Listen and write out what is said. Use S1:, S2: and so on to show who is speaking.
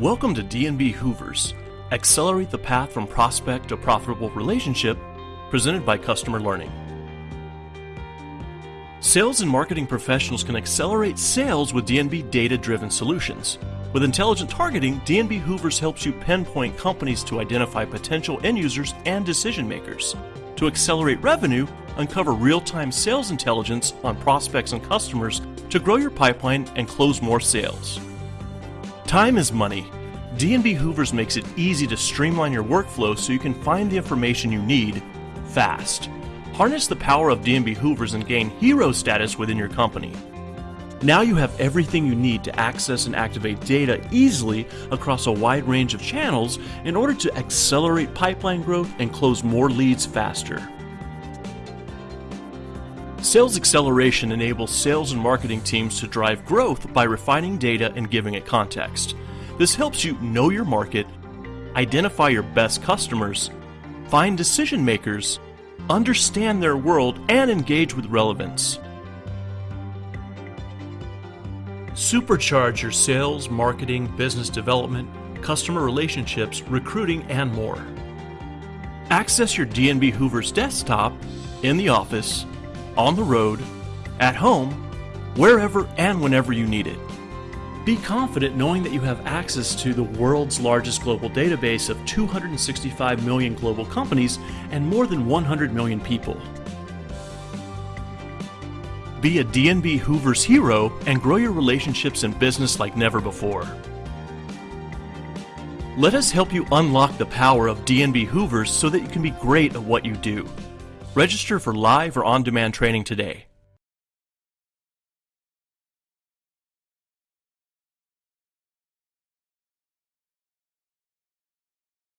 S1: Welcome to D&B Hoovers. Accelerate the path from prospect to profitable relationship, presented by Customer Learning. Sales and marketing professionals can accelerate sales with D&B data driven solutions. With intelligent targeting, D&B Hoovers helps you pinpoint companies to identify potential end users and decision makers. To accelerate revenue, uncover real time sales intelligence on prospects and customers to grow your pipeline and close more sales. Time is money. D&B Hoovers makes it easy to streamline your workflow so you can find the information you need fast. Harness the power of D&B Hoovers and gain hero status within your company. Now you have everything you need to access and activate data easily across a wide range of channels in order to accelerate pipeline growth and close more leads faster. Sales acceleration enables sales and marketing teams to drive growth by refining data and giving it context. This helps you know your market, identify your best customers, find decision makers, understand their world, and engage with relevance. Supercharge your sales, marketing, business development, customer relationships, recruiting, and more. Access your D&B Hoovers desktop, in the office, on the road, at home, wherever and whenever you need it. Be confident knowing that you have access to the world's largest global database of 265 million global companies and more than 100 million people. Be a D&B Hoovers hero and grow your relationships and business like never before. Let us help you unlock the power of D&B Hoovers so that you can be great at what you do. Register for live or on demand training today.